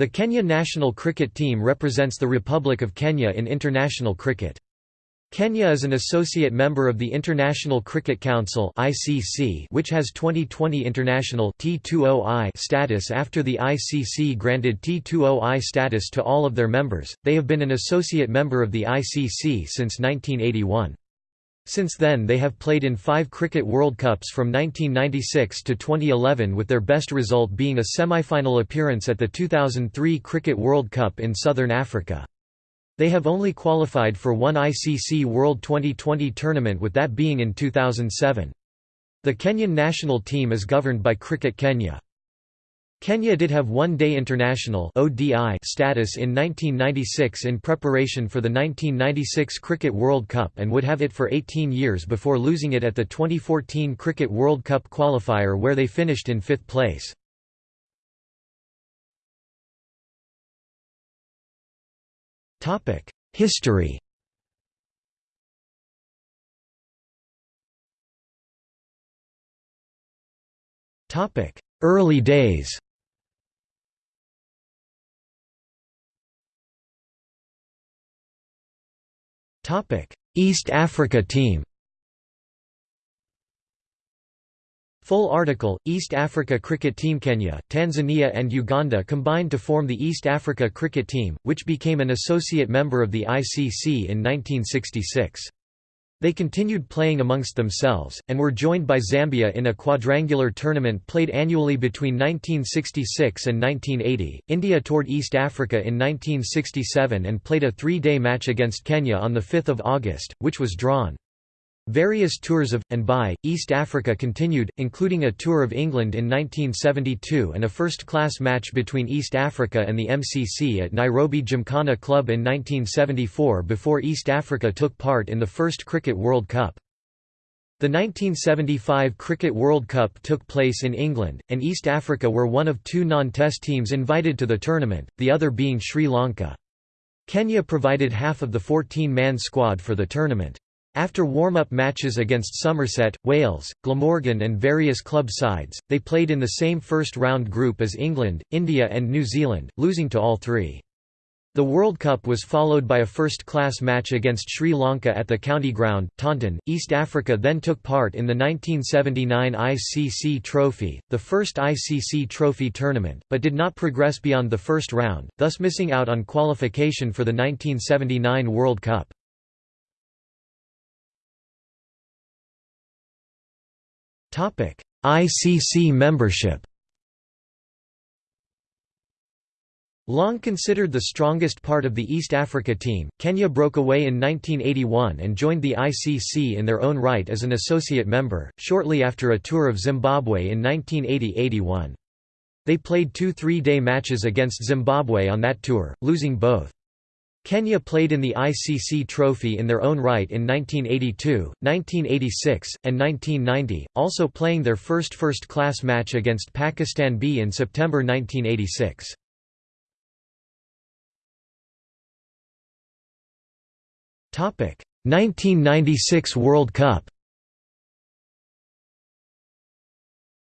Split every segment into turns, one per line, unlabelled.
The Kenya national cricket team represents the Republic of Kenya in international cricket. Kenya is an associate member of the International Cricket Council (ICC), which has 2020 international T20I status after the ICC granted T20I status to all of their members. They have been an associate member of the ICC since 1981. Since then they have played in five Cricket World Cups from 1996 to 2011 with their best result being a semi-final appearance at the 2003 Cricket World Cup in Southern Africa. They have only qualified for one ICC World 2020 tournament with that being in 2007. The Kenyan national team is governed by Cricket Kenya. Kenya did have one-day international status in 1996 in preparation for the 1996 Cricket World Cup and would have it for 18 years before losing it at the 2014 Cricket World Cup qualifier where they finished in fifth place. History Early days East Africa team Full article, East Africa Cricket Team Kenya, Tanzania and Uganda combined to form the East Africa Cricket Team, which became an associate member of the ICC in 1966. They continued playing amongst themselves, and were joined by Zambia in a quadrangular tournament played annually between 1966 and 1980. India toured East Africa in 1967 and played a three-day match against Kenya on 5 August, which was drawn. Various tours of, and by, East Africa continued, including a tour of England in 1972 and a first-class match between East Africa and the MCC at Nairobi Gymkhana Club in 1974 before East Africa took part in the first Cricket World Cup. The 1975 Cricket World Cup took place in England, and East Africa were one of two non-test teams invited to the tournament, the other being Sri Lanka. Kenya provided half of the 14-man squad for the tournament. After warm-up matches against Somerset, Wales, Glamorgan and various club sides, they played in the same first-round group as England, India and New Zealand, losing to all three. The World Cup was followed by a first-class match against Sri Lanka at the county ground, Taunton. East Africa then took part in the 1979 ICC Trophy, the first ICC Trophy tournament, but did not progress beyond the first round, thus missing out on qualification for the 1979 World Cup. ICC membership Long considered the strongest part of the East Africa team, Kenya broke away in 1981 and joined the ICC in their own right as an associate member, shortly after a tour of Zimbabwe in 1980–81. They played two three-day matches against Zimbabwe on that tour, losing both. Kenya played in the ICC Trophy in their own right in 1982, 1986, and 1990, also playing their first first-class match against Pakistan B in September 1986. Topic: 1996 World Cup.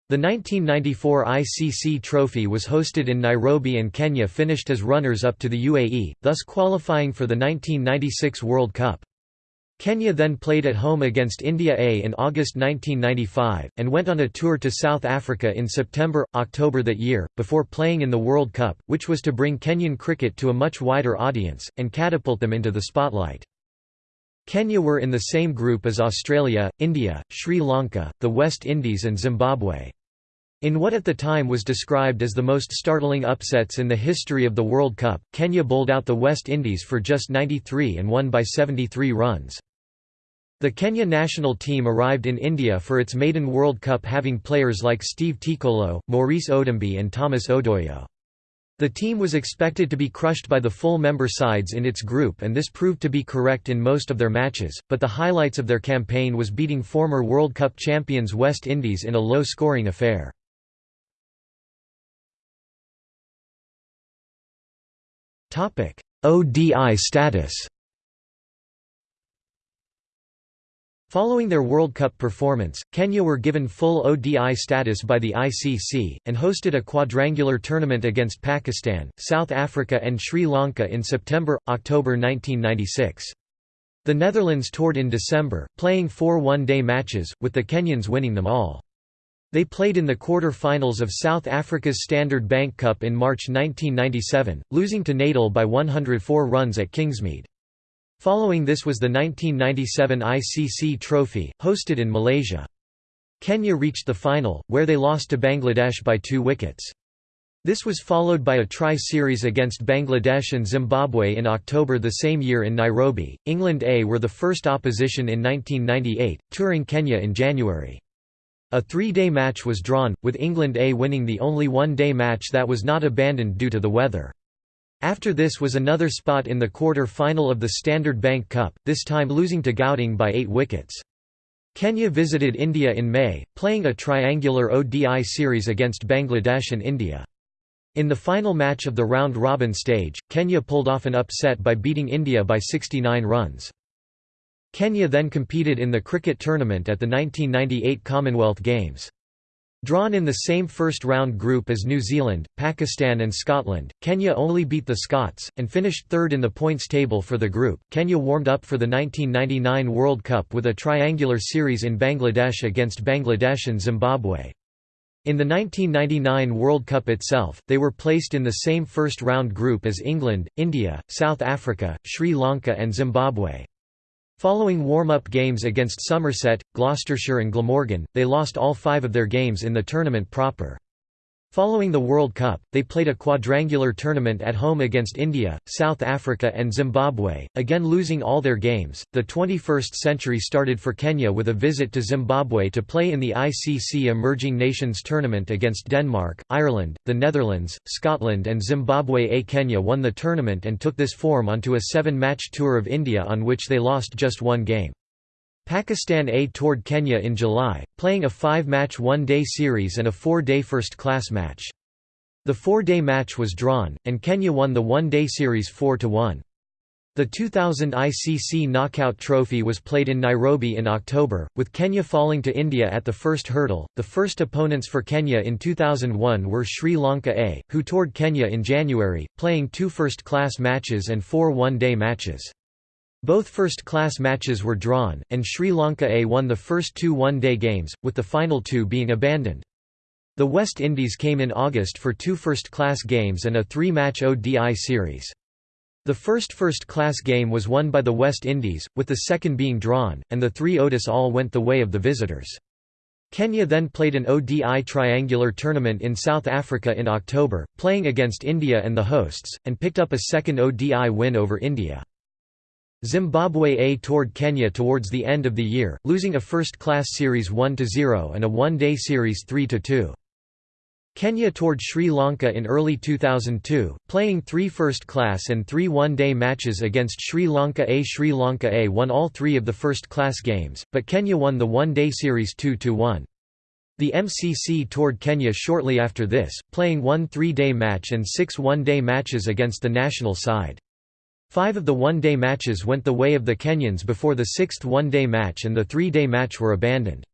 The 1994 ICC Trophy was hosted in Nairobi and Kenya finished as runners-up to the UAE, thus qualifying for the 1996 World Cup. Kenya then played at home against India A in August 1995, and went on a tour to South Africa in September, October that year, before playing in the World Cup, which was to bring Kenyan cricket to a much wider audience, and catapult them into the spotlight. Kenya were in the same group as Australia, India, Sri Lanka, the West Indies and Zimbabwe. In what at the time was described as the most startling upsets in the history of the World Cup, Kenya bowled out the West Indies for just 93 and won by 73 runs. The Kenya national team arrived in India for its maiden World Cup having players like Steve Tikolo, Maurice Odumbe and Thomas Odoyo. The team was expected to be crushed by the full member sides in its group and this proved to be correct in most of their matches, but the highlights of their campaign was beating former World Cup champions West Indies in a low-scoring affair. ODI status Following their World Cup performance, Kenya were given full ODI status by the ICC, and hosted a quadrangular tournament against Pakistan, South Africa and Sri Lanka in September-October 1996. The Netherlands toured in December, playing four one-day matches, with the Kenyans winning them all. They played in the quarter-finals of South Africa's Standard Bank Cup in March 1997, losing to Natal by 104 runs at Kingsmead. Following this was the 1997 ICC Trophy, hosted in Malaysia. Kenya reached the final, where they lost to Bangladesh by two wickets. This was followed by a tri-series against Bangladesh and Zimbabwe in October the same year in Nairobi. England A were the first opposition in 1998, touring Kenya in January. A three-day match was drawn, with England A winning the only one-day match that was not abandoned due to the weather. After this was another spot in the quarter-final of the Standard Bank Cup, this time losing to Gauteng by eight wickets. Kenya visited India in May, playing a triangular ODI series against Bangladesh and India. In the final match of the round-robin stage, Kenya pulled off an upset by beating India by 69 runs. Kenya then competed in the cricket tournament at the 1998 Commonwealth Games. Drawn in the same first-round group as New Zealand, Pakistan and Scotland, Kenya only beat the Scots, and finished third in the points table for the group. Kenya warmed up for the 1999 World Cup with a triangular series in Bangladesh against Bangladesh and Zimbabwe. In the 1999 World Cup itself, they were placed in the same first-round group as England, India, South Africa, Sri Lanka and Zimbabwe. Following warm-up games against Somerset, Gloucestershire and Glamorgan, they lost all five of their games in the tournament proper. Following the World Cup, they played a quadrangular tournament at home against India, South Africa, and Zimbabwe, again losing all their games. The 21st century started for Kenya with a visit to Zimbabwe to play in the ICC Emerging Nations Tournament against Denmark, Ireland, the Netherlands, Scotland, and Zimbabwe. A Kenya won the tournament and took this form onto a seven match tour of India on which they lost just one game. Pakistan A toured Kenya in July, playing a five-match one-day series and a four-day first-class match. The four-day match was drawn, and Kenya won the one-day series 4–1. The 2000 ICC Knockout Trophy was played in Nairobi in October, with Kenya falling to India at the first hurdle. The first opponents for Kenya in 2001 were Sri Lanka A, who toured Kenya in January, playing two first-class matches and four one-day matches. Both first-class matches were drawn, and Sri Lanka A won the first two one-day games, with the final two being abandoned. The West Indies came in August for two first-class games and a three-match ODI series. The first first-class game was won by the West Indies, with the second being drawn, and the three ODIs all went the way of the visitors. Kenya then played an ODI triangular tournament in South Africa in October, playing against India and the hosts, and picked up a second ODI win over India. Zimbabwe A toured Kenya towards the end of the year, losing a first-class series 1–0 and a one-day series 3–2. Kenya toured Sri Lanka in early 2002, playing three first-class and three one-day matches against Sri Lanka A. Sri Lanka A won all three of the first-class games, but Kenya won the one-day series 2–1. The MCC toured Kenya shortly after this, playing one three-day match and six one-day matches against the national side. Five of the one-day matches went the way of the Kenyans before the sixth one-day match and the three-day match were abandoned.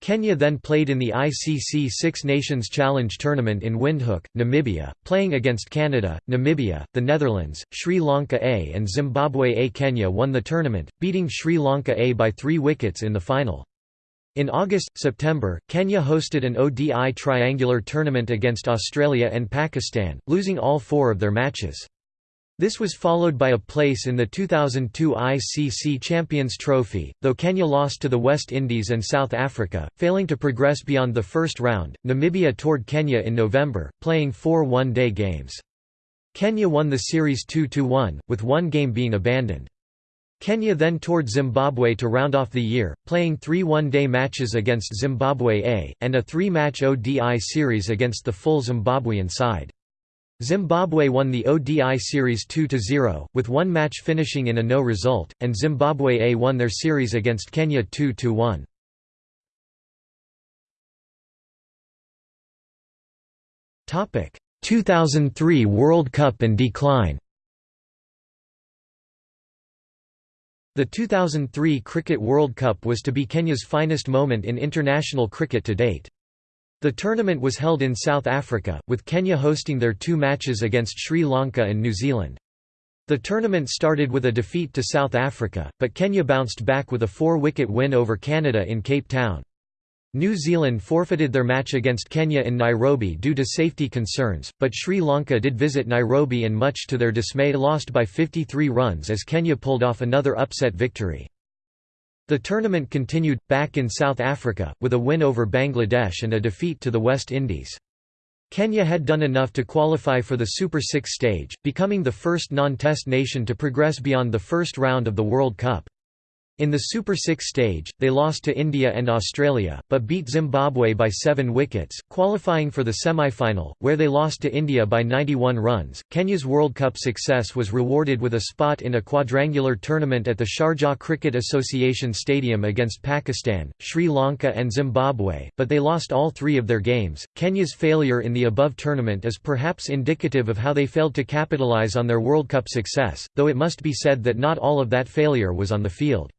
Kenya then played in the ICC Six Nations Challenge Tournament in Windhoek, Namibia, playing against Canada, Namibia, the Netherlands, Sri Lanka A and Zimbabwe A. Kenya won the tournament, beating Sri Lanka A by three wickets in the final. In August-September, Kenya hosted an ODI triangular tournament against Australia and Pakistan, losing all four of their matches. This was followed by a place in the 2002 ICC Champions Trophy, though Kenya lost to the West Indies and South Africa, failing to progress beyond the first round. Namibia toured Kenya in November, playing four one day games. Kenya won the series 2 1, with one game being abandoned. Kenya then toured Zimbabwe to round off the year, playing three one-day matches against Zimbabwe A, and a three-match ODI series against the full Zimbabwean side. Zimbabwe won the ODI series 2–0, with one match finishing in a no result, and Zimbabwe A won their series against Kenya 2–1. Topic: 2003 World Cup and decline. The 2003 Cricket World Cup was to be Kenya's finest moment in international cricket to date. The tournament was held in South Africa, with Kenya hosting their two matches against Sri Lanka and New Zealand. The tournament started with a defeat to South Africa, but Kenya bounced back with a four-wicket win over Canada in Cape Town. New Zealand forfeited their match against Kenya in Nairobi due to safety concerns, but Sri Lanka did visit Nairobi and much to their dismay lost by 53 runs as Kenya pulled off another upset victory. The tournament continued, back in South Africa, with a win over Bangladesh and a defeat to the West Indies. Kenya had done enough to qualify for the Super Six stage, becoming the first non-test nation to progress beyond the first round of the World Cup. In the Super Six stage, they lost to India and Australia, but beat Zimbabwe by seven wickets, qualifying for the semi-final, where they lost to India by 91 runs. Kenya's World Cup success was rewarded with a spot in a quadrangular tournament at the Sharjah Cricket Association Stadium against Pakistan, Sri Lanka, and Zimbabwe, but they lost all three of their games. Kenya's failure in the above tournament is perhaps indicative of how they failed to capitalize on their World Cup success, though it must be said that not all of that failure was on the field.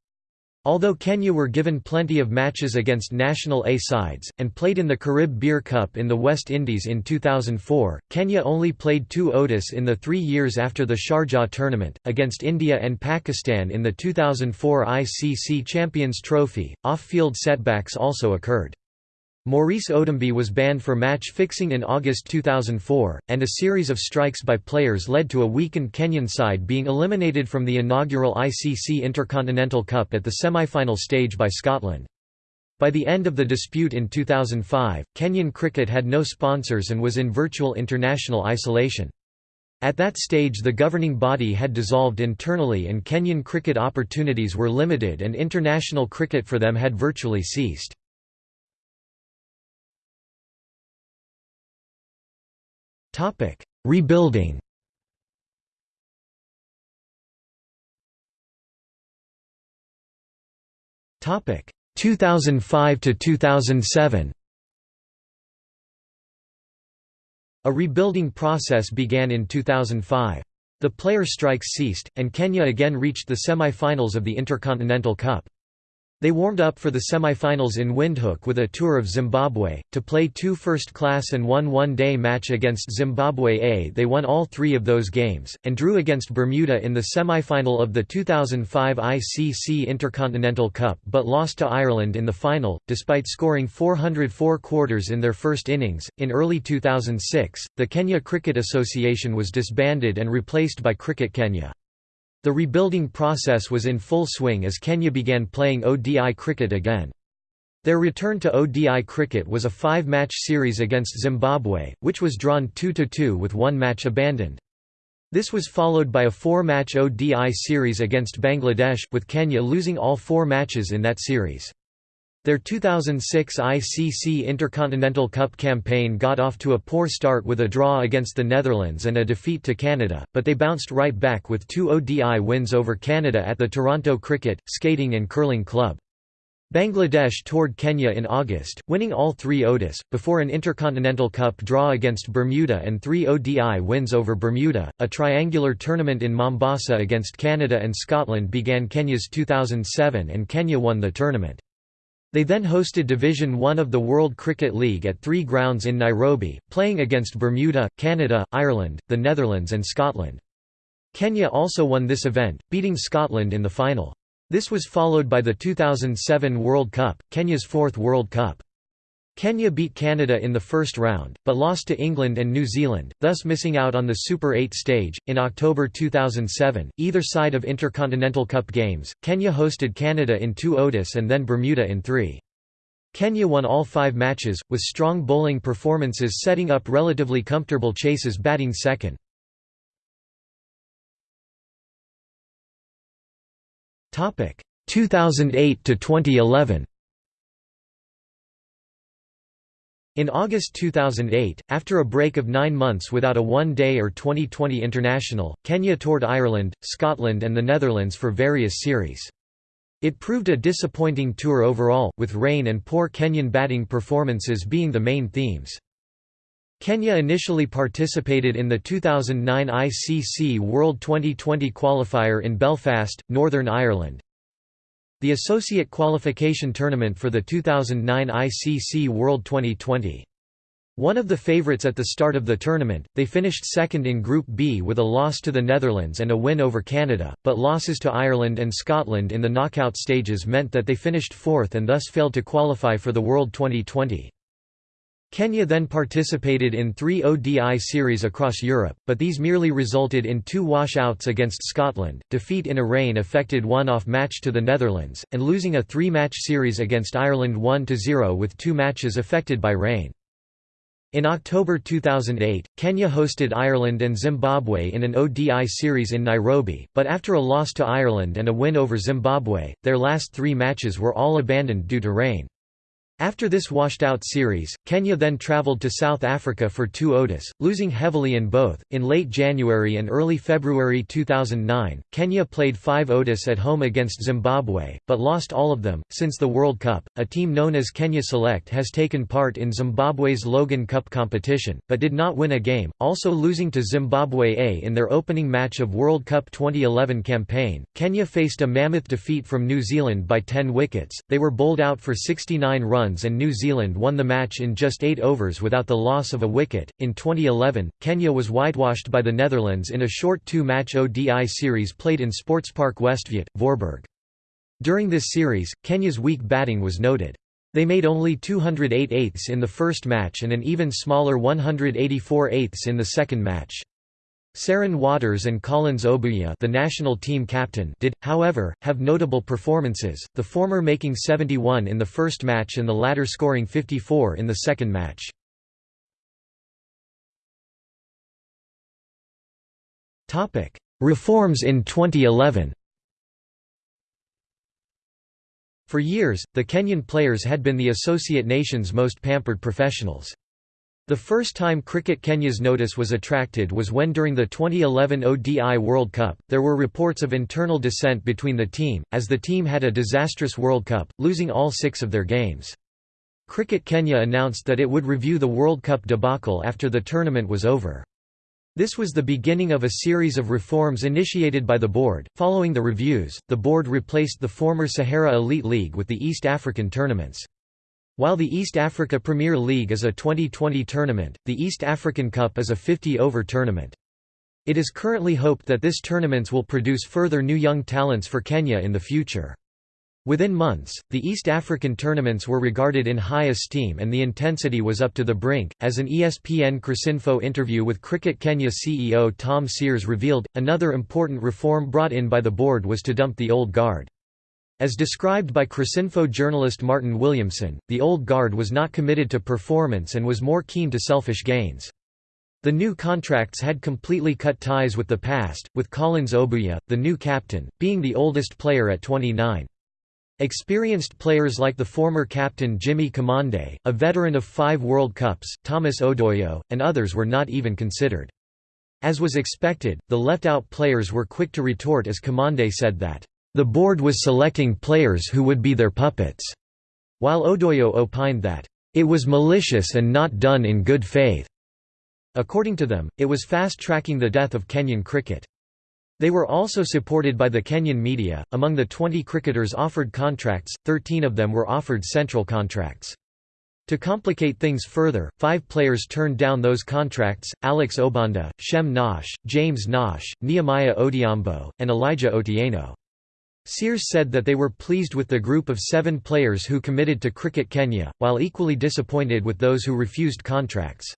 Although Kenya were given plenty of matches against national A sides, and played in the Carib Beer Cup in the West Indies in 2004, Kenya only played two ODIs in the three years after the Sharjah tournament, against India and Pakistan in the 2004 ICC Champions Trophy. Off field setbacks also occurred. Maurice Odumbe was banned for match fixing in August 2004, and a series of strikes by players led to a weakened Kenyan side being eliminated from the inaugural ICC Intercontinental Cup at the semi-final stage by Scotland. By the end of the dispute in 2005, Kenyan cricket had no sponsors and was in virtual international isolation. At that stage the governing body had dissolved internally and Kenyan cricket opportunities were limited and international cricket for them had virtually ceased. Topic: Rebuilding. Topic: 2005 to 2007. A rebuilding process began in 2005. The player strikes ceased, and Kenya again reached the semi-finals of the Intercontinental Cup. They warmed up for the semi-finals in Windhoek with a tour of Zimbabwe, to play two first-class and one one-day match against Zimbabwe A. They won all three of those games, and drew against Bermuda in the semi-final of the 2005 ICC Intercontinental Cup but lost to Ireland in the final, despite scoring 404 quarters in their first innings. In early 2006, the Kenya Cricket Association was disbanded and replaced by Cricket Kenya. The rebuilding process was in full swing as Kenya began playing ODI cricket again. Their return to ODI cricket was a five-match series against Zimbabwe, which was drawn 2–2 with one match abandoned. This was followed by a four-match ODI series against Bangladesh, with Kenya losing all four matches in that series. Their 2006 ICC Intercontinental Cup campaign got off to a poor start with a draw against the Netherlands and a defeat to Canada, but they bounced right back with two ODI wins over Canada at the Toronto Cricket, Skating and Curling Club. Bangladesh toured Kenya in August, winning all three ODIs, before an Intercontinental Cup draw against Bermuda and three ODI wins over Bermuda. A triangular tournament in Mombasa against Canada and Scotland began Kenya's 2007 and Kenya won the tournament. They then hosted Division One of the World Cricket League at three grounds in Nairobi, playing against Bermuda, Canada, Ireland, the Netherlands and Scotland. Kenya also won this event, beating Scotland in the final. This was followed by the 2007 World Cup, Kenya's fourth World Cup. Kenya beat Canada in the first round, but lost to England and New Zealand, thus missing out on the Super 8 stage. In October 2007, either side of Intercontinental Cup games, Kenya hosted Canada in two ODIs and then Bermuda in three. Kenya won all five matches, with strong bowling performances setting up relatively comfortable chases batting second. Topic 2008 to 2011. In August 2008, after a break of nine months without a one-day or 2020 international, Kenya toured Ireland, Scotland and the Netherlands for various series. It proved a disappointing tour overall, with rain and poor Kenyan batting performances being the main themes. Kenya initially participated in the 2009 ICC World 2020 qualifier in Belfast, Northern Ireland. The associate qualification tournament for the 2009 ICC World 2020. One of the favourites at the start of the tournament, they finished second in Group B with a loss to the Netherlands and a win over Canada, but losses to Ireland and Scotland in the knockout stages meant that they finished fourth and thus failed to qualify for the World 2020. Kenya then participated in three ODI series across Europe, but these merely resulted in two washouts against Scotland, defeat in a rain-affected one-off match to the Netherlands, and losing a three-match series against Ireland 1–0 with two matches affected by rain. In October 2008, Kenya hosted Ireland and Zimbabwe in an ODI series in Nairobi, but after a loss to Ireland and a win over Zimbabwe, their last three matches were all abandoned due to rain. After this washed-out series, Kenya then travelled to South Africa for two ODIs, losing heavily in both. In late January and early February 2009, Kenya played five ODIs at home against Zimbabwe, but lost all of them. Since the World Cup, a team known as Kenya Select has taken part in Zimbabwe's Logan Cup competition, but did not win a game, also losing to Zimbabwe A in their opening match of World Cup 2011 campaign. Kenya faced a mammoth defeat from New Zealand by 10 wickets, they were bowled out for 69 runs runs and New Zealand won the match in just eight overs without the loss of a wicket. In 2011, Kenya was whitewashed by the Netherlands in a short two match ODI series played in Sportspark Westvliet, Voorburg. During this series, Kenya's weak batting was noted. They made only 208 eighths in the first match and an even smaller 184 eighths in the second match. Seren Waters and Collins Obuya the national team captain did, however, have notable performances, the former making 71 in the first match and the latter scoring 54 in the second match. Reforms in 2011 For years, the Kenyan players had been the associate nation's most pampered professionals. The first time Cricket Kenya's notice was attracted was when during the 2011 ODI World Cup, there were reports of internal dissent between the team, as the team had a disastrous World Cup, losing all six of their games. Cricket Kenya announced that it would review the World Cup debacle after the tournament was over. This was the beginning of a series of reforms initiated by the board. Following the reviews, the board replaced the former Sahara Elite League with the East African tournaments. While the East Africa Premier League is a 2020 tournament, the East African Cup is a 50-over tournament. It is currently hoped that this tournaments will produce further new young talents for Kenya in the future. Within months, the East African tournaments were regarded in high esteem and the intensity was up to the brink. As an ESPN Cricinfo interview with Cricket Kenya CEO Tom Sears revealed, another important reform brought in by the board was to dump the old guard. As described by Cricinfo journalist Martin Williamson, the old guard was not committed to performance and was more keen to selfish gains. The new contracts had completely cut ties with the past, with Collins Obuya, the new captain, being the oldest player at 29. Experienced players like the former captain Jimmy Kamande, a veteran of five World Cups, Thomas Odoyo, and others were not even considered. As was expected, the left-out players were quick to retort as Kamande said that, the board was selecting players who would be their puppets, while Odoyo opined that, it was malicious and not done in good faith. According to them, it was fast-tracking the death of Kenyan cricket. They were also supported by the Kenyan media. Among the 20 cricketers offered contracts, 13 of them were offered central contracts. To complicate things further, five players turned down those contracts, Alex Obanda, Shem Ngoche, James Ngoche, Nehemiah Odhiambo, and Elijah Otieno. Sears said that they were pleased with the group of seven players who committed to Cricket Kenya, while equally disappointed with those who refused contracts.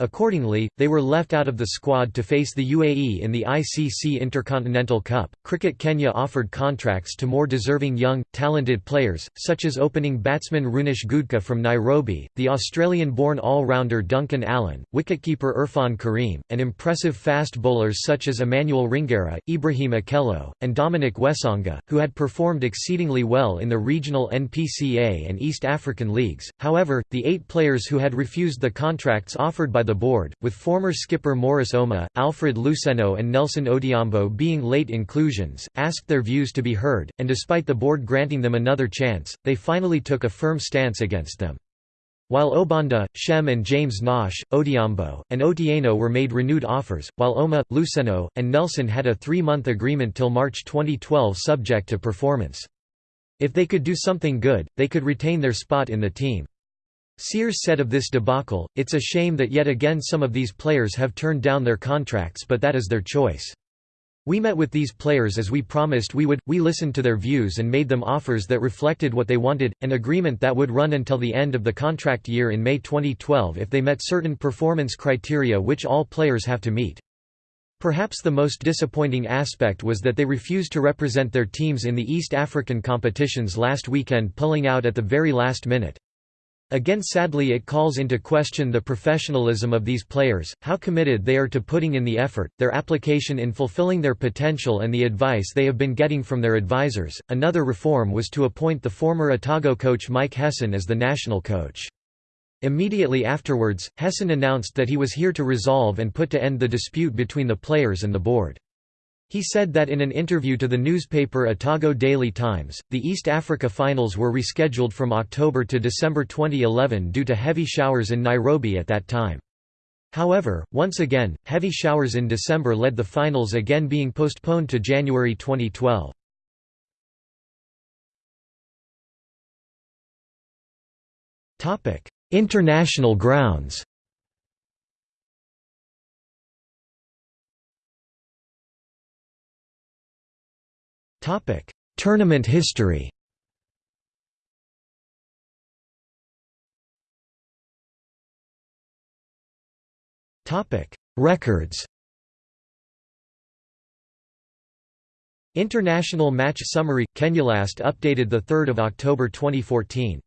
Accordingly, they were left out of the squad to face the UAE in the ICC Intercontinental Cup. Cricket Kenya offered contracts to more deserving young, talented players, such as opening batsman Runish Gudka from Nairobi, the Australian-born all-rounder Duncan Allen, wicketkeeper Irfan Karim, and impressive fast bowlers such as Emmanuel Ringera, Ibrahim Akello, and Dominic Wesonga, who had performed exceedingly well in the regional NPCA and East African leagues. However, the eight players who had refused the contracts offered by the board, with former skipper Morris Ouma, Alfred Luseno and Nelson Odhiambo being late inclusions, asked their views to be heard, and despite the board granting them another chance, they finally took a firm stance against them. While Obanda, Shem and James Ngoche, Odhiambo, and Otieno were made renewed offers, while Ouma, Luseno, and Nelson had a three-month agreement till March 2012 subject to performance. If they could do something good, they could retain their spot in the team. Sears said of this debacle, it's a shame that yet again some of these players have turned down their contracts but that is their choice. We met with these players as we promised we would, we listened to their views and made them offers that reflected what they wanted, an agreement that would run until the end of the contract year in May 2012 if they met certain performance criteria which all players have to meet. Perhaps the most disappointing aspect was that they refused to represent their teams in the East African competitions last weekend pulling out at the very last minute. Again sadly it calls into question the professionalism of these players, how committed they are to putting in the effort, their application in fulfilling their potential and the advice they have been getting from their advisors. Another reform was to appoint the former Otago coach Mike Hesson as the national coach. Immediately afterwards, Hesson announced that he was here to resolve and put to end the dispute between the players and the board. He said that in an interview to the newspaper Otago Daily Times, the East Africa finals were rescheduled from October to December 2011 due to heavy showers in Nairobi at that time. However, once again, heavy showers in December led the finals again being postponed to January 2012. International grounds Topic: Tournament history. Topic: Records. International Match Summary – Kenya last updated 3 October 2014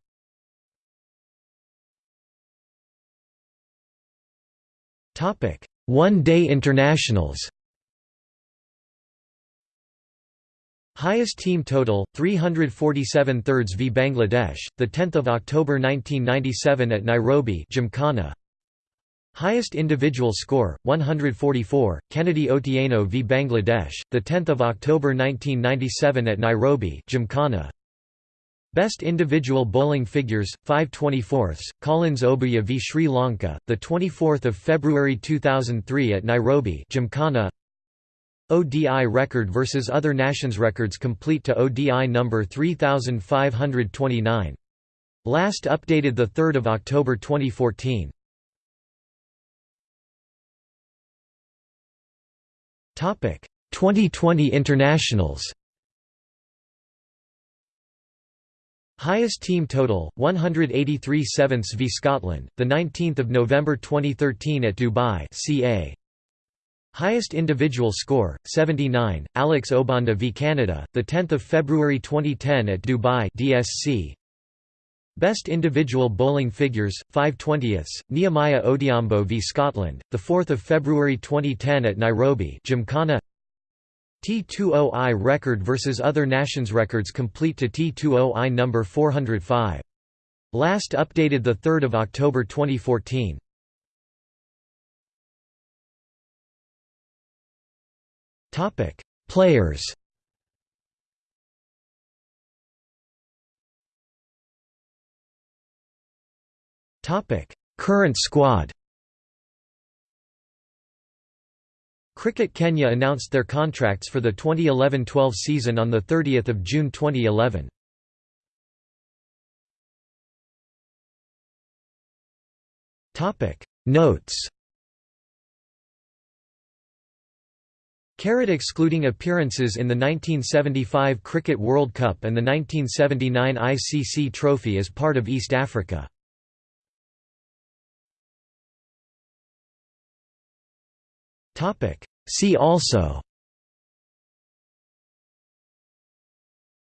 One-day internationals Highest team total 347 thirds v Bangladesh the 10th of October 1997 at Nairobi Gymkhana. Highest individual score 144 Kennedy Otieno v Bangladesh the 10th of October 1997 at Nairobi Gymkhana. Best individual bowling figures 5/24 Collins Obuya v Sri Lanka the 24th of February 2003 at Nairobi Gymkhana ODI record versus other nations records complete to ODI number 3529. Last updated 3 October 2014. Topic 2020 internationals. Highest team total 183 sevenths v Scotland, the 19th of November 2013 at Dubai, CA. Highest individual score 79 Alex Obanda v Canada the 10th of February 2010 at Dubai DSC Best individual bowling figures 5/20ths Nehemiah Odhiambo v Scotland the 4th of February 2010 at Nairobi Gymkhana. T20I record versus other nations records complete to T20I number 405 Last updated the 3rd of October 2014 Topic: Players. Topic: Current squad. Cricket Kenya announced their contracts for the 2011-12 season on the 30th of June 2011. Topic: Notes. Carrot excluding appearances in the 1975 Cricket World Cup and the 1979 ICC Trophy as part of East Africa. See also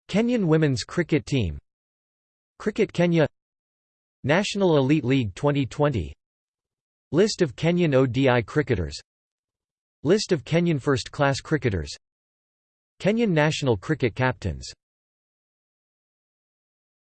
Kenyan women's cricket team Cricket Kenya National Elite League 2020 List of Kenyan ODI cricketers List of Kenyan first-class cricketers. Kenyan national cricket captains